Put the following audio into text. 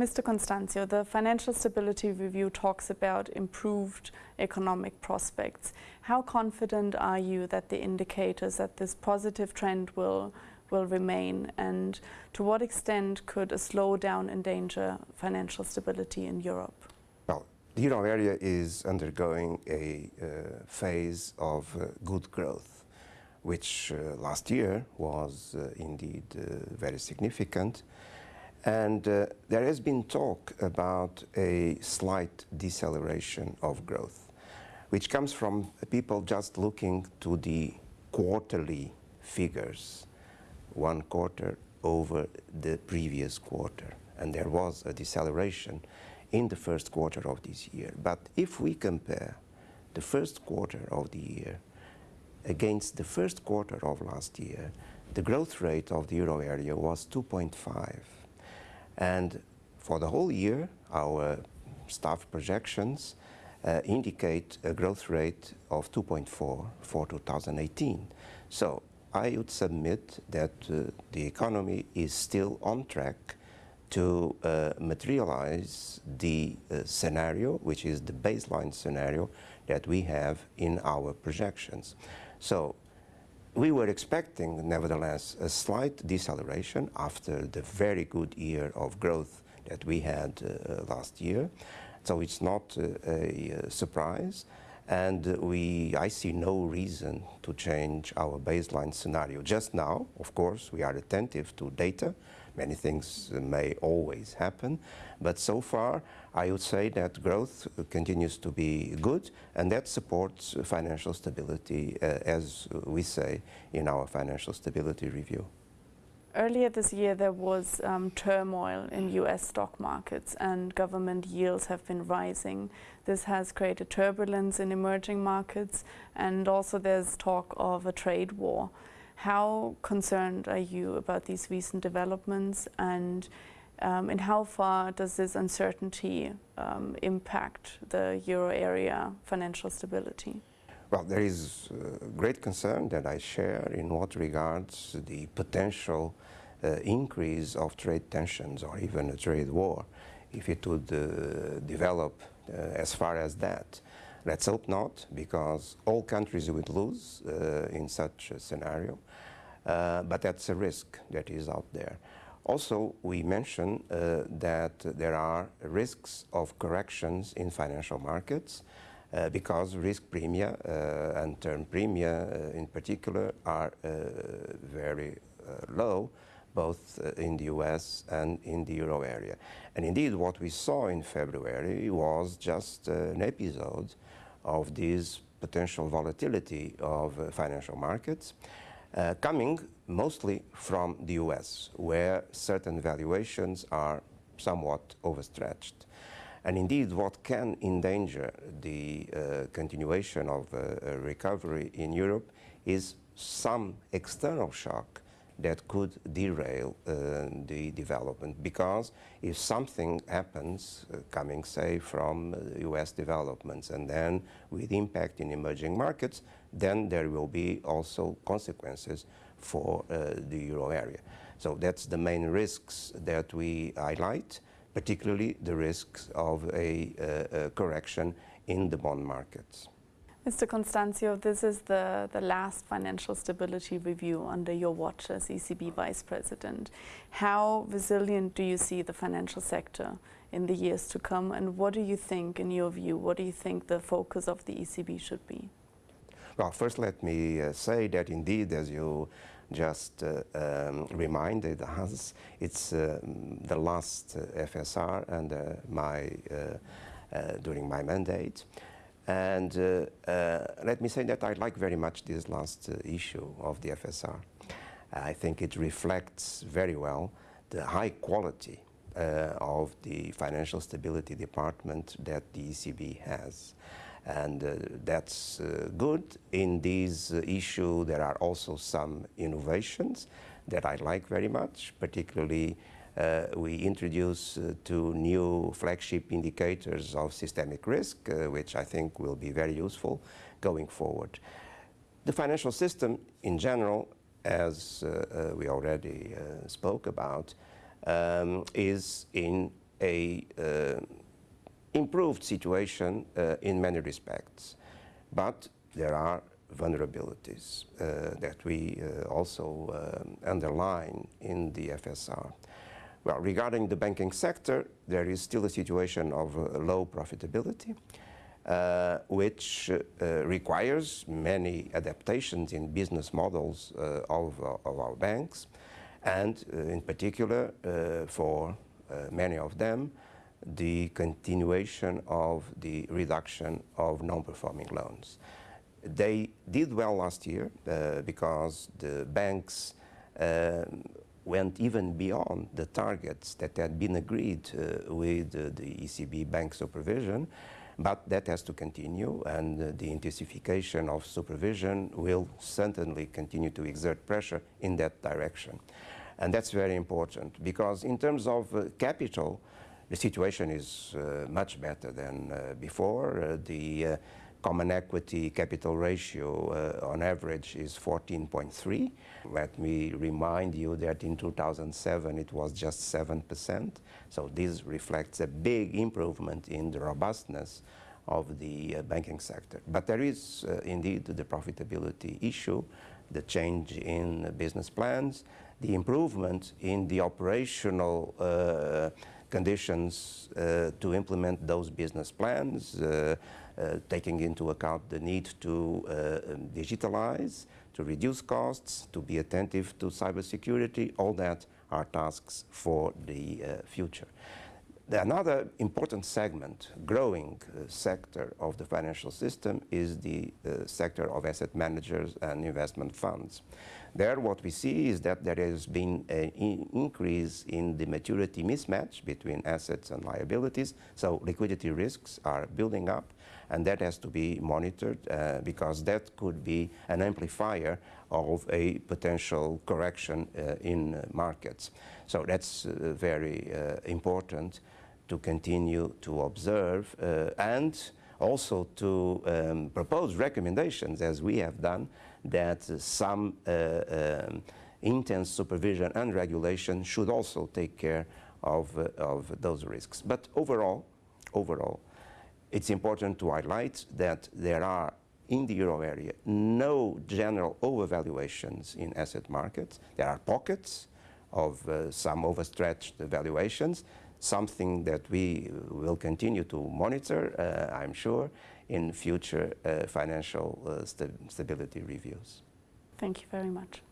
Mr. Constancio, the Financial Stability Review talks about improved economic prospects. How confident are you that the indicators that this positive trend will will remain and to what extent could a slowdown endanger financial stability in Europe? Well, the euro area is undergoing a uh, phase of uh, good growth, which uh, last year was uh, indeed uh, very significant. And uh, there has been talk about a slight deceleration of growth, which comes from people just looking to the quarterly figures, one quarter over the previous quarter. And there was a deceleration in the first quarter of this year. But if we compare the first quarter of the year against the first quarter of last year, the growth rate of the euro area was 2.5 and for the whole year, our staff projections uh, indicate a growth rate of 2.4 for 2018. So I would submit that uh, the economy is still on track to uh, materialize the uh, scenario, which is the baseline scenario that we have in our projections. So we were expecting, nevertheless, a slight deceleration after the very good year of growth that we had uh, last year. So it's not uh, a, a surprise. And we, I see no reason to change our baseline scenario. Just now, of course, we are attentive to data Many things may always happen, but so far I would say that growth continues to be good and that supports financial stability uh, as we say in our financial stability review. Earlier this year there was um, turmoil in US stock markets and government yields have been rising. This has created turbulence in emerging markets and also there's talk of a trade war. How concerned are you about these recent developments and um, and how far does this uncertainty um, impact the euro area financial stability? Well, there is uh, great concern that I share in what regards the potential uh, increase of trade tensions or even a trade war if it would uh, develop uh, as far as that. Let's hope not, because all countries would lose uh, in such a scenario. Uh, but that's a risk that is out there. Also, we mentioned uh, that there are risks of corrections in financial markets uh, because risk premia uh, and term premia uh, in particular are very low both in the US and in the euro area. And indeed what we saw in February was just an episode of this potential volatility of financial markets uh, coming mostly from the US, where certain valuations are somewhat overstretched. And indeed, what can endanger the uh, continuation of uh, recovery in Europe is some external shock that could derail uh, the development because if something happens uh, coming say from US uh, developments and then with impact in emerging markets then there will be also consequences for uh, the euro area. So that's the main risks that we highlight, particularly the risks of a, uh, a correction in the bond markets. Mr. Constancio, this is the, the last financial stability review under your watch as ECB Vice President. How resilient do you see the financial sector in the years to come and what do you think, in your view, what do you think the focus of the ECB should be? Well, first let me uh, say that indeed, as you just uh, um, reminded us, it's uh, the last uh, FSR uh, my uh, during my mandate. And let me say that I like very much this last issue of the FSR. I think it reflects very well the high quality of the Financial Stability Department that the ECB has and uh, that's uh, good. In this uh, issue, there are also some innovations that I like very much, particularly uh, we introduce uh, two new flagship indicators of systemic risk, uh, which I think will be very useful going forward. The financial system in general, as we already spoke about, um, is in a uh, improved situation uh, in many respects, but there are vulnerabilities uh, that we uh, also um, underline in the FSR. Well, regarding the banking sector, there is still a situation of uh, low profitability, uh, which uh, requires many adaptations in business models uh, of, of, our banks, and in particular, for many of them, the continuation of the reduction of non-performing loans. They did well last year uh, because the banks uh, went even beyond the targets that had been agreed uh, with the ECB bank supervision, but that has to continue and the intensification of supervision will certainly continue to exert pressure in that direction. And that's very important because in terms of uh, capital, the situation is uh, much better than uh, before. Uh, the common equity capital ratio uh, on average is 14.3. Let me remind you that in 2007 it was just 7%. So this reflects a big improvement in the robustness of the uh, banking sector. But there is uh, indeed the profitability issue, the change in business plans, the improvement in the operational uh, conditions uh, to implement those business plans, uh, uh, taking into account the need to um, digitalize, to reduce costs, to be attentive to cybersecurity, all that are tasks for the future. Another important segment, growing uh, sector of the financial system is the uh, sector of asset managers and investment funds. There what we see is that there has been an in increase in the maturity mismatch between assets and liabilities, so liquidity risks are building up and that has to be monitored uh, because that could be an amplifier of a potential correction uh, in markets. So that's uh, very uh, important to continue to observe uh, and also to um, propose recommendations, as we have done, that some uh, um, intense supervision and regulation should also take care of, uh, of those risks. But overall, overall, it's important to highlight that there are in the euro area no general overvaluations in asset markets. There are pockets of uh, some overstretched valuations, something that we will continue to monitor, uh, I'm sure, in future uh, financial uh, st stability reviews. Thank you very much.